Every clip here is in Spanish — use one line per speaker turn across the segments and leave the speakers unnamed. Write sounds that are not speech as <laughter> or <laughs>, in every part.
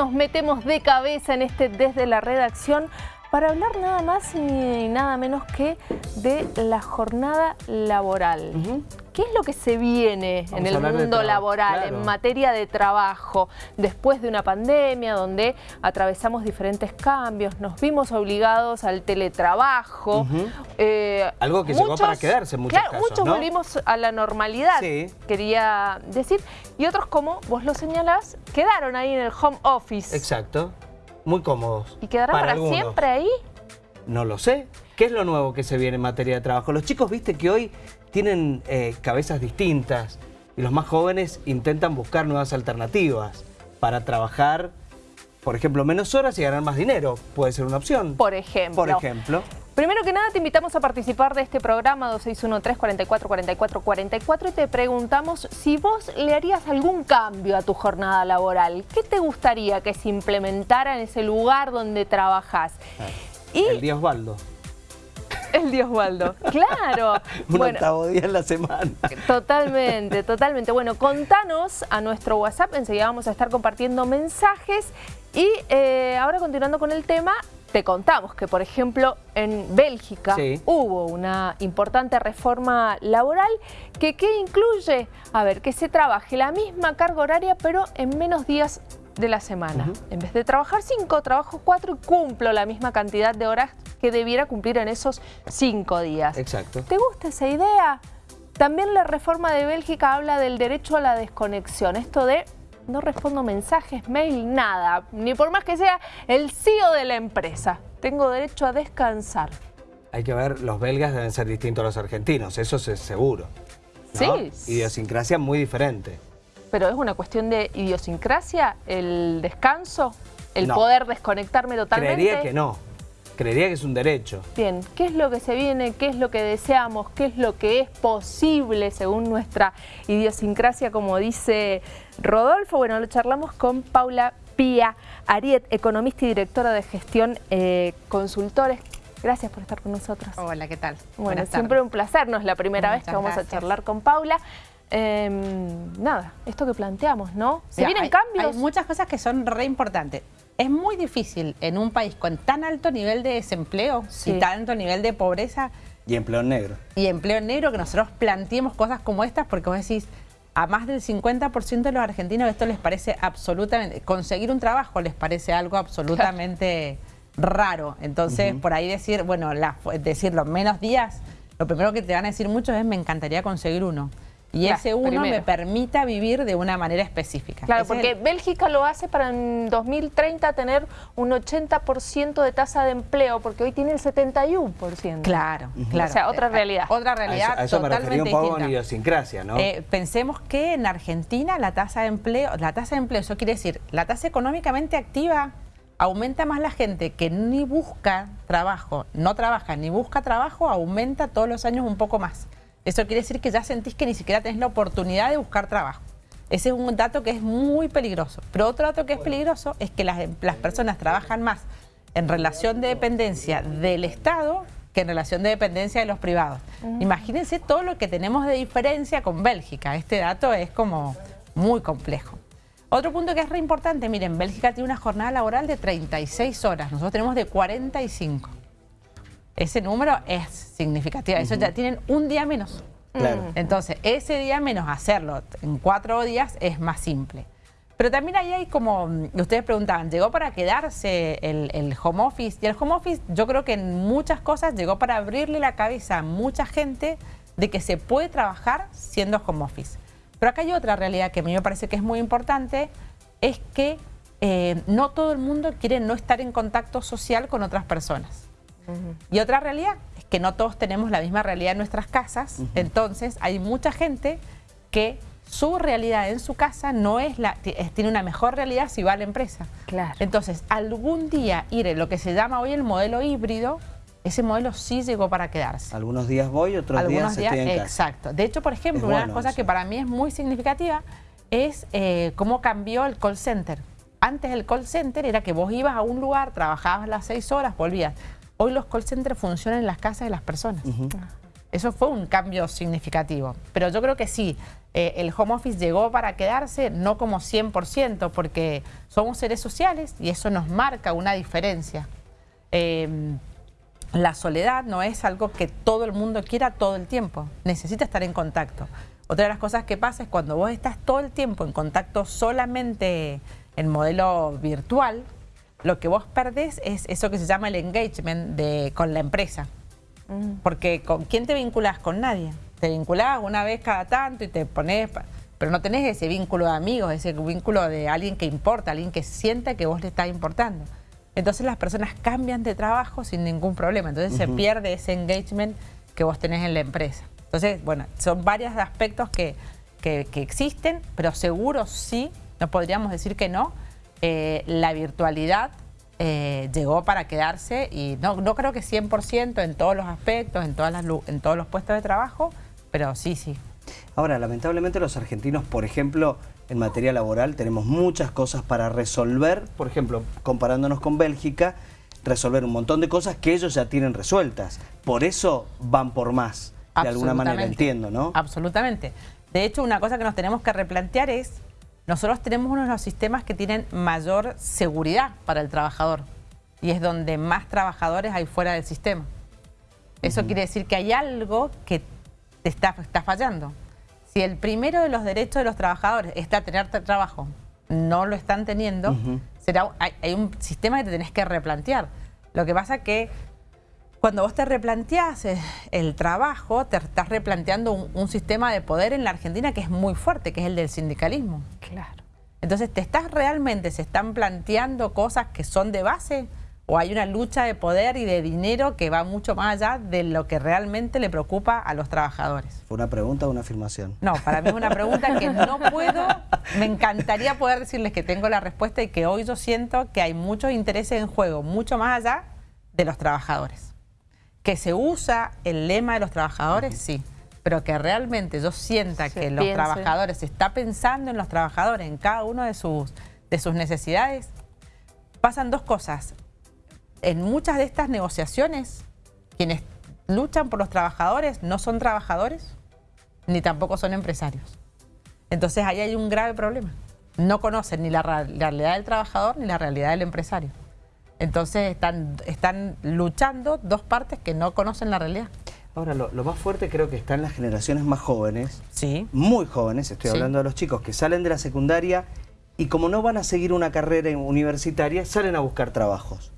nos metemos de cabeza en este desde la redacción para hablar nada más ni nada menos que de la jornada laboral. ¿Qué es lo que se viene en el mundo laboral, en materia de trabajo, después de una pandemia donde atravesamos diferentes cambios, nos vimos obligados al teletrabajo?
Eh, Algo que llegó para quedarse en muchos
claro, muchos volvimos a la normalidad, quería decir, y otros, como vos lo señalás, quedaron ahí en el home office.
Exacto muy cómodos.
¿Y quedarán para, siempre ahí?
No lo sé. ¿Qué es lo nuevo que se viene en materia de trabajo? Los chicos, viste que hoy tienen eh, cabezas distintas y los más jóvenes intentan buscar nuevas alternativas para trabajar, por ejemplo, menos horas y ganar más dinero. Puede ser una opción.
Por ejemplo.
Por ejemplo.
Primero que nada te invitamos a participar de este programa 2613-444444 y te preguntamos si vos le harías algún cambio a tu jornada laboral. ¿Qué te gustaría que se implementara en ese lugar donde trabajás?
Y... El día Osvaldo.
El Dios Osvaldo, <laughs> claro.
Un octavo día en la semana.
Totalmente, <laughs> totalmente. Bueno, contanos a nuestro WhatsApp, enseguida vamos a estar compartiendo mensajes. Y eh, ahora continuando con el tema, te contamos que, por ejemplo, en Bélgica hubo una importante reforma laboral que ¿qué incluye? A ver, que se trabaje la misma carga horaria pero en menos días de la semana. En vez de trabajar cinco, trabajo cuatro y cumplo la misma cantidad de horas que debiera cumplir en esos cinco días.
Exacto.
¿Te gusta esa idea? También la reforma de Bélgica habla del derecho a la desconexión, esto de no respondo mensajes, mail, nada. Ni por más que sea el CEO de la empresa. Tengo derecho a descansar.
Hay que ver, los belgas deben ser distintos a los argentinos, eso es seguro.
Sí.
Idiosincrasia muy diferente.
Pero es una cuestión de idiosincrasia, el descanso, el poder desconectarme totalmente.
Creería que no. Creería que es un derecho.
Bien, ¿qué es lo que se viene? ¿Qué es lo que deseamos? ¿Qué es lo que es posible según nuestra idiosincrasia, como dice Rodolfo? Bueno, lo charlamos con Paula Pía Ariet, economista y directora de gestión eh, consultores. Gracias por estar con nosotros.
Hola, ¿qué tal?
Bueno, siempre un placer, no es la primera vez que vamos a charlar con Paula. Em, nada, esto que planteamos, ¿no?
Se vienen cambios. Hay muchas cosas que son re importantes es muy difícil en un país con tan alto nivel de desempleo y tan alto nivel de pobreza.
Y empleo negro.
Y empleo negro, que nosotros planteemos cosas como estas, porque vos decís, a más del 50% de los argentinos esto les parece absolutamente, conseguir un trabajo les parece algo absolutamente raro. Entonces, por ahí decir, bueno, decirlo menos días, lo primero que te van a decir muchos es, me encantaría conseguir uno y ese uno me permita vivir de una manera específica.
Claro, porque Bélgica lo hace para en 2030 tener un 80% de tasa de empleo, porque hoy tiene el 71%.
Claro, claro.
O sea, otra realidad.
Otra realidad
a eso, a eso totalmente me un poco en idiosincrasia, ¿no?
Eh, pensemos que en Argentina la tasa de empleo, la tasa de empleo, eso quiere decir, la tasa económicamente activa aumenta más la gente que ni busca trabajo, no trabaja ni busca trabajo, aumenta todos los años un poco más. Eso quiere decir que ya sentís que ni siquiera tenés la oportunidad de buscar trabajo. Ese es un dato que es muy peligroso. Pero otro dato que es peligroso es que las, personas trabajan más en relación de dependencia del Estado que en relación de dependencia de los privados. Imagínense todo lo que tenemos de diferencia con Bélgica. Este dato es como muy complejo. Otro punto que es re importante, miren, Bélgica tiene una jornada laboral de 36 horas, nosotros tenemos de 45 ese número es significativo. Eso ya tienen un día menos. Entonces, ese día menos hacerlo en cuatro días es más simple. Pero también ahí hay como, ustedes preguntaban, ¿llegó para quedarse el, home office? Y el home office yo creo que en muchas cosas llegó para abrirle la cabeza a mucha gente de que se puede trabajar siendo home office. Pero acá hay otra realidad que a mí me parece que es muy importante, es que eh, no todo el mundo quiere no estar en contacto social con otras personas. Y otra realidad es que no todos tenemos la misma realidad en nuestras casas, entonces hay mucha gente que su realidad en su casa no es la tiene una mejor realidad si va a la empresa.
Claro.
Entonces, algún día ir en lo que se llama hoy el modelo híbrido, ese modelo sí llegó para quedarse.
Algunos días voy, otros días, estoy en casa.
Exacto. De hecho, por ejemplo, una de las cosas que para mí es muy significativa es eh, cómo cambió el call center. Antes el call center era que vos ibas a un lugar, trabajabas las seis horas, volvías. Hoy los call centers funcionan en las casas de las personas. Eso fue un cambio significativo. Pero yo creo que sí, eh, el home office llegó para quedarse, no como 100%, porque somos seres sociales y eso nos marca una diferencia. Em, la soledad no es algo que todo el mundo quiera todo el tiempo, necesita estar en contacto. Otra de las cosas que pasa es cuando vos estás todo el tiempo en contacto solamente en modelo virtual, lo que vos perdés es eso que se llama el engagement de, con la empresa. Mm. Porque ¿con quién te vinculas? Con nadie. Te vinculás una vez cada tanto y te pones... Pero no tenés ese vínculo de amigos, ese vínculo de alguien que importa, alguien que siente que vos le estás importando. Entonces las personas cambian de trabajo sin ningún problema. Entonces se pierde ese engagement que vos tenés en la empresa. Entonces, bueno, son varios aspectos que, existen, pero seguro sí, no podríamos decir que no, eh, la virtualidad eh, llegó para quedarse y no, no creo que 100% en todos los aspectos, en, todas las, en todos los puestos de trabajo, pero sí, sí.
Ahora, lamentablemente los argentinos, por ejemplo, en materia laboral tenemos muchas cosas para resolver, por ejemplo, comparándonos con Bélgica, resolver un montón de cosas que ellos ya tienen resueltas. Por eso van por más de alguna manera, entiendo, ¿no?
Absolutamente. De hecho, una cosa que nos tenemos que replantear es, nosotros tenemos uno de los sistemas que tienen mayor seguridad para el trabajador y es donde más trabajadores hay fuera del sistema. Eso quiere decir que hay algo que te está, está fallando. Si el primero de los derechos de los trabajadores está tener trabajo, no lo están teniendo, será, hay, hay, un sistema que te tenés que replantear. Lo que pasa que cuando vos te replanteás eh, el trabajo, te estás replanteando un, sistema de poder en la Argentina que es muy fuerte, que es el del sindicalismo.
Claro.
Entonces, ¿te estás realmente, se están planteando cosas que son de base? ¿O hay una lucha de poder y de dinero que va mucho más allá de lo que realmente le preocupa a los trabajadores?
¿Fue una pregunta o una afirmación?
No, para mí es una pregunta que <laughs> no puedo, me encantaría poder decirles que tengo la respuesta y que hoy yo siento que hay muchos intereses en juego, mucho más allá de los trabajadores. Que se usa el lema de los trabajadores, sí, pero que realmente yo sienta que los trabajadores, se está pensando en los trabajadores, en cada uno de sus, de sus necesidades, pasan dos cosas. En muchas de estas negociaciones, quienes luchan por los trabajadores no son trabajadores, ni tampoco son empresarios. Entonces ahí hay un grave problema. No conocen ni la realidad del trabajador ni la realidad del empresario. Entonces están, están luchando dos partes que no conocen la realidad.
Ahora, lo, más fuerte creo que está en las generaciones más jóvenes,
sí.
muy jóvenes, estoy hablando de los chicos que salen de la secundaria y como no van a seguir una carrera universitaria, salen a buscar trabajos.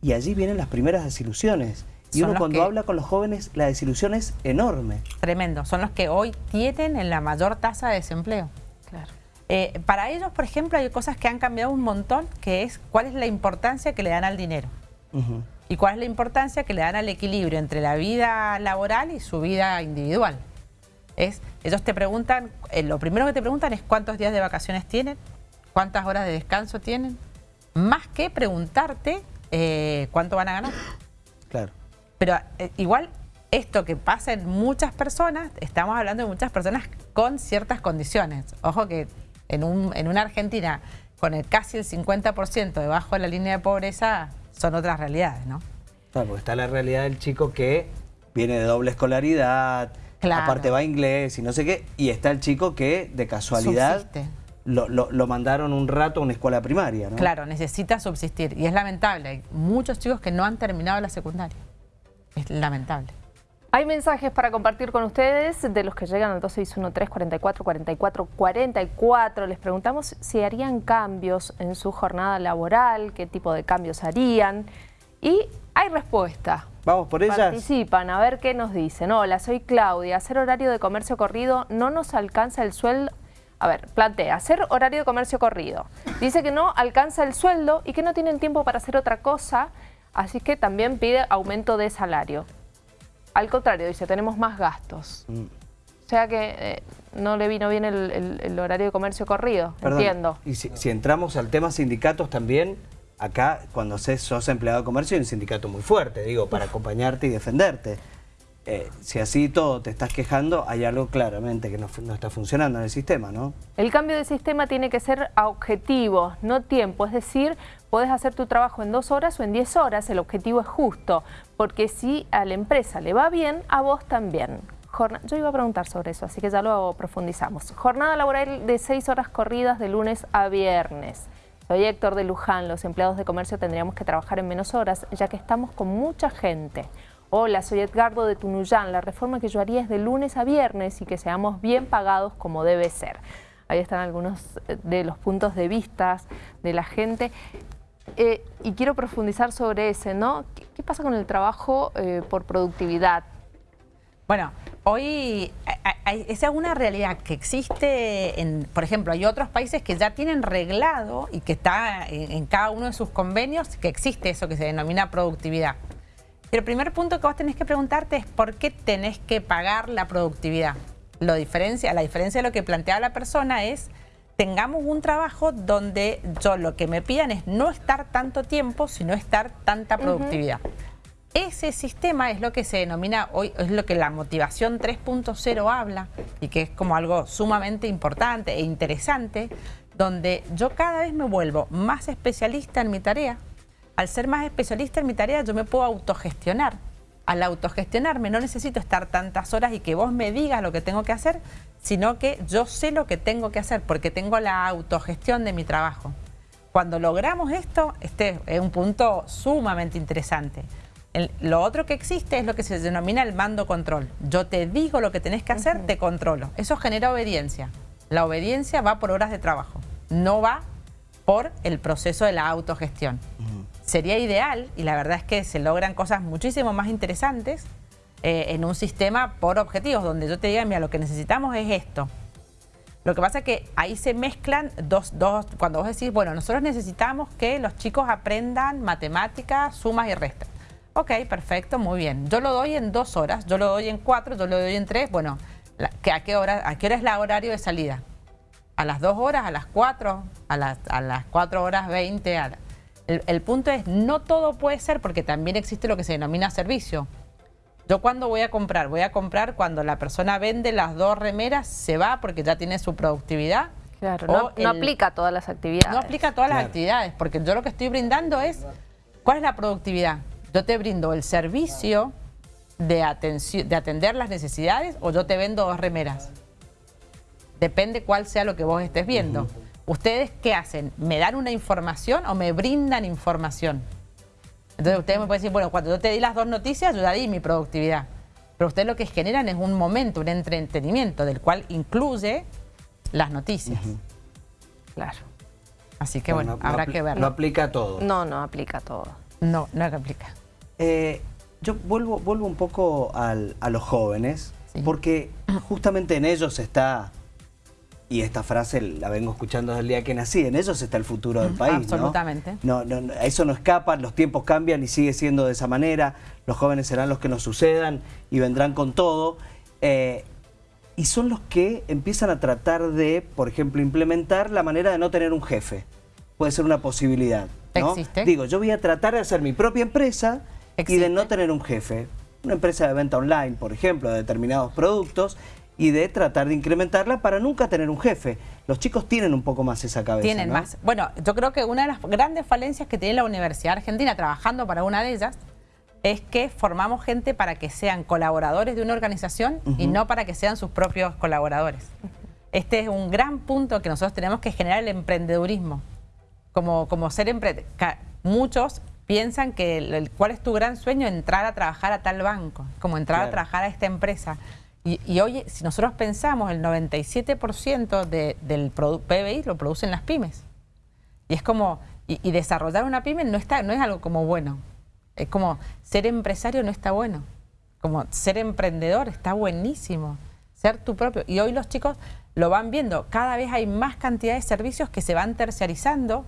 Y allí vienen las primeras desilusiones. Y uno cuando habla con los jóvenes, la desilusión es enorme.
Tremendo. Son los que hoy tienen la mayor tasa de desempleo.
Claro.
Eh, para ellos, por ejemplo, hay cosas que han cambiado un montón, que es cuál es la importancia que le dan al dinero. Y cuál es la importancia que le dan al equilibrio entre la vida laboral y su vida individual. Es, ellos te preguntan, eh, lo primero que te preguntan es cuántos días de vacaciones tienen, cuántas horas de descanso tienen, más que preguntarte eh, cuánto van a ganar.
Claro.
Pero igual esto que pasa en muchas personas, estamos hablando de muchas personas con ciertas condiciones. Ojo que en, un, en una Argentina con el casi el 50% debajo de la línea de pobreza son otras realidades, ¿no?
Claro, porque está la realidad del chico que viene de doble escolaridad, aparte va a inglés y no sé qué, y está el chico que de casualidad lo, lo, mandaron un rato a una escuela primaria, ¿no?
Claro, necesita subsistir y es lamentable. Hay muchos chicos que no han terminado la secundaria. Es lamentable.
Hay mensajes para compartir con ustedes de los que llegan al 2613-444444. Les preguntamos si harían cambios en su jornada laboral, qué tipo de cambios harían. Y hay respuesta.
Vamos por ellas.
Participan, a ver qué nos dicen. Hola, soy Claudia. Hacer horario de comercio corrido no nos alcanza el sueldo. A ver, plantea, hacer horario de comercio corrido. Dice que no alcanza el sueldo y que no tienen tiempo para hacer otra cosa, así que también pide aumento de salario. Al contrario, dice, tenemos más gastos. Mm. O sea que eh, no le vino bien el, horario de comercio corrido, entiendo.
Y si, entramos al tema sindicatos también, acá cuando sos empleado de comercio hay un sindicato muy fuerte, digo, para acompañarte y defenderte. Eh, si así todo te estás quejando, hay algo claramente que no, está funcionando en el sistema, ¿no?
El cambio de sistema tiene que ser a objetivo, no tiempo. Es decir, puedes hacer tu trabajo en dos horas o en diez horas, el objetivo es justo. Porque si a la empresa le va bien, a vos también. Yo iba a preguntar sobre eso, así que ya lo profundizamos. Jornada laboral de seis horas corridas de lunes a viernes. Soy Héctor de Luján, los empleados de comercio tendríamos que trabajar en menos horas, ya que estamos con mucha gente. Hola, soy Edgardo de Tunuyán. La reforma que yo haría es de lunes a viernes y que seamos bien pagados como debe ser. Ahí están algunos eh, de los puntos de vista de la gente. Eh, y quiero profundizar sobre ese, ¿no? ¿Qué, pasa con el trabajo eh, por productividad?
Bueno, hoy esa es una realidad que existe, en, por ejemplo, hay otros países que ya tienen reglado y que está en cada uno de sus convenios que existe eso que se denomina productividad. El primer punto que vos tenés que preguntarte es por qué tenés que pagar la productividad. Lo diferencia, la diferencia de lo que plantea la persona es tengamos un trabajo donde yo lo que me pidan es no estar tanto tiempo, sino estar tanta productividad. Ese sistema es lo que se denomina hoy, es lo que la motivación 3.0 habla y que es como algo sumamente importante e interesante, donde yo cada vez me vuelvo más especialista en mi tarea, al ser más especialista en mi tarea, yo me puedo autogestionar. Al autogestionarme no necesito estar tantas horas y que vos me digas lo que tengo que hacer, sino que yo sé lo que tengo que hacer porque tengo la autogestión de mi trabajo. Cuando logramos esto, este es un punto sumamente interesante. lo otro que existe es lo que se denomina el mando control. Yo te digo lo que tenés que hacer, te controlo. Eso genera obediencia. La obediencia va por horas de trabajo, no va por el proceso de la autogestión sería ideal, y la verdad es que se logran cosas muchísimo más interesantes eh, en un sistema por objetivos, donde yo te diga, mira, lo que necesitamos es esto. Lo que pasa es que ahí se mezclan dos, dos, cuando vos decís, bueno, nosotros necesitamos que los chicos aprendan matemáticas, sumas y restas. Ok, perfecto, muy bien. Yo lo doy en dos horas, yo lo doy en cuatro, yo lo doy en tres. Bueno, ¿a, qué hora, ¿a qué hora es la horario de salida? ¿A las dos horas, a las cuatro, a las, a las cuatro horas veinte? A el, punto es, no todo puede ser porque también existe lo que se denomina servicio. Yo cuando voy a comprar, voy a comprar cuando la persona vende las dos remeras, se va porque ya tiene su productividad.
Claro, no, aplica a todas las actividades.
No aplica a todas las actividades, porque yo lo que estoy brindando es, ¿cuál es la productividad? Yo te brindo el servicio de, de atender las necesidades o yo te vendo dos remeras. Depende cuál sea lo que vos estés viendo. ¿Ustedes qué hacen? ¿Me dan una información o me brindan información? Entonces ustedes me pueden decir, bueno, cuando yo te di las dos noticias, yo ya di mi productividad. Pero ustedes lo que generan es un momento, un entretenimiento, del cual incluye las noticias.
Claro.
Así que bueno, habrá que verlo.
No aplica a todo.
No, no aplica a todo.
No, no aplica.
Eh, yo vuelvo, vuelvo un poco a los jóvenes, porque justamente en ellos está y esta frase la vengo escuchando desde el día que nací, en ellos está el futuro del país.
Absolutamente.
¿no? No, no, eso no escapa, los tiempos cambian y sigue siendo de esa manera, los jóvenes serán los que nos sucedan y vendrán con todo. Eh, y son los que empiezan a tratar de, por ejemplo, implementar la manera de no tener un jefe. Puede ser una posibilidad. ¿no?
¿Existe?
Digo, yo voy a tratar de hacer mi propia empresa y de no tener un jefe. Una empresa de venta online, por ejemplo, de determinados productos y de tratar de incrementarla para nunca tener un jefe. Los chicos tienen un poco más esa cabeza,
Tienen más. Bueno, yo creo que una de las grandes falencias que tiene la Universidad Argentina, trabajando para una de ellas, es que formamos gente para que sean colaboradores de una organización y no para que sean sus propios colaboradores. Este es un gran punto que nosotros tenemos que generar el emprendedurismo. Como, como ser emprendedor. Muchos piensan que el, cuál es tu gran sueño, entrar a trabajar a tal banco, como entrar a trabajar a esta empresa. Y, hoy, si nosotros pensamos, el 97% del PBI lo producen las pymes. Y es como, y, desarrollar una pyme no, está, no es algo como bueno. Es como, ser empresario no está bueno. Como ser emprendedor está buenísimo. Ser tu propio. Y hoy los chicos lo van viendo. Cada vez hay más cantidad de servicios que se van terciarizando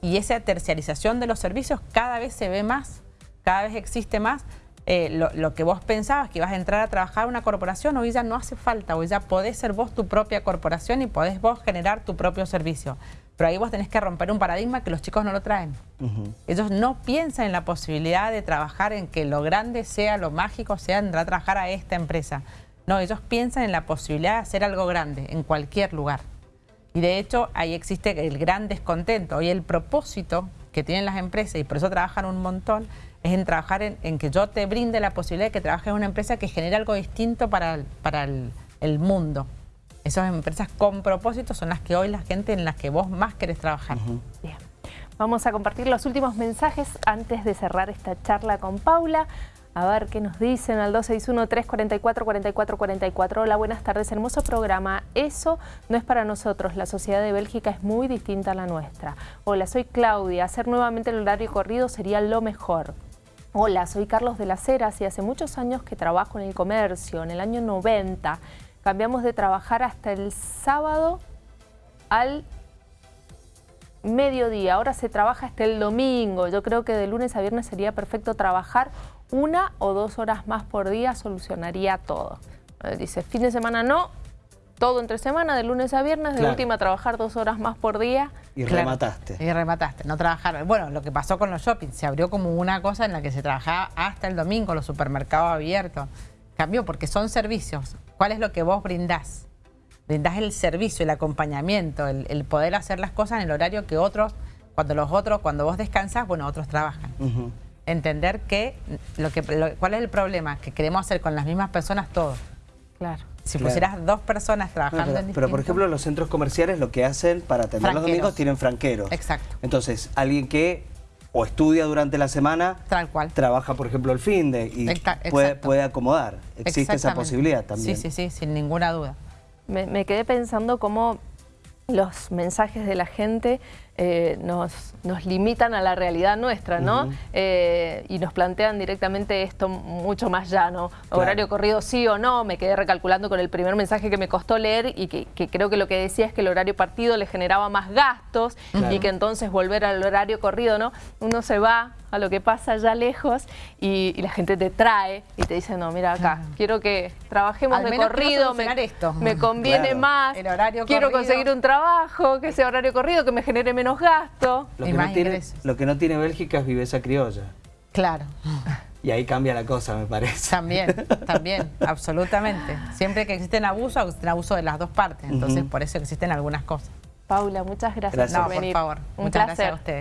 y esa terciarización de los servicios cada vez se ve más, cada vez existe más eh, lo, que vos pensabas que ibas a entrar a trabajar en una corporación, hoy ya no hace falta, hoy ya podés ser vos tu propia corporación y podés vos generar tu propio servicio. Pero ahí vos tenés que romper un paradigma que los chicos no lo traen. Ellos no piensan en la posibilidad de trabajar en que lo grande sea, lo mágico sea entrar a trabajar a esta empresa. No, ellos piensan en la posibilidad de hacer algo grande en cualquier lugar. Y de hecho ahí existe el gran descontento. Hoy el propósito que tienen las empresas, y por eso trabajan un montón, es en trabajar en, en que yo te brinde la posibilidad de que trabajes en una empresa que genere algo distinto para el, para el, el mundo. Esas empresas con propósito son las que hoy la gente en las que vos más querés trabajar.
Bien. Vamos a compartir los últimos mensajes antes de cerrar esta charla con Paula. A ver qué nos dicen al 261-344-4444. Hola, buenas tardes. Hermoso programa. Eso no es para nosotros. La sociedad de Bélgica es muy distinta a la nuestra. Hola, soy Claudia. Hacer nuevamente el horario corrido sería lo mejor. Hola, soy Carlos de las Heras y hace muchos años que trabajo en el comercio. En el año 90 cambiamos de trabajar hasta el sábado al mediodía. Ahora se trabaja hasta el domingo. Yo creo que de lunes a viernes sería perfecto trabajar una o dos horas más por día, solucionaría todo. Dice, fin de semana no, todo entre semana, de lunes a viernes, de última trabajar dos horas más por día.
Y
Claro.
remataste.
Y remataste, no trabajar. Bueno, lo que pasó con los shoppings, se abrió como una cosa en la que se trabajaba hasta el domingo, los supermercados abiertos. Cambió porque son servicios. ¿Cuál es lo que vos brindás? Brindás el servicio, el acompañamiento, el, el poder hacer las cosas en el horario que otros, cuando los otros, cuando vos descansás, bueno, otros trabajan. Entender que, lo que lo- cuál es el problema, que queremos hacer con las mismas personas todo.
Claro.
Si
Claro.
pusieras dos personas
No,
trabajando
pero,
en
pero, por ejemplo los centros comerciales lo que hacen para atender los domingos tienen franqueros.
Exacto.
Entonces, alguien que o estudia durante la semana,
Tal cual.
trabaja por ejemplo el fin de y puede, puede acomodar. Existe esa posibilidad también.
Sí, sí, sí, sin ninguna duda.
Me, me quedé pensando cómo los mensajes de la gente eh, nos, nos limitan a la realidad nuestra, ¿no? Eh, y nos plantean directamente esto mucho más llano.
Claro.
Horario corrido sí o no. Me quedé recalculando con el primer mensaje que me costó leer y que, que creo que lo que decía es que el horario partido le generaba más gastos
Claro.
y que entonces volver al horario corrido, ¿no? Uno se va a lo que pasa allá lejos y, y la gente te trae y te dice, no, mira acá, quiero que trabajemos
Al
de corrido, me,
solucionar esto.
me conviene
Claro.
más,
El horario
quiero
corrido.
conseguir un trabajo, que sea horario corrido, que me genere menos gasto.
Lo,
Y
que
más
no tiene, lo que no tiene Bélgica es viveza criolla.
Claro.
Y ahí cambia la cosa, me parece.
También, <laughs> también, absolutamente. Siempre que existen abusos, existen abuso de las dos partes. Entonces, por eso existen algunas cosas.
Paula, muchas gracias,
Gracias.
No,
por
por
venir.
favor.
Un
Muchas
placer.
gracias a ustedes.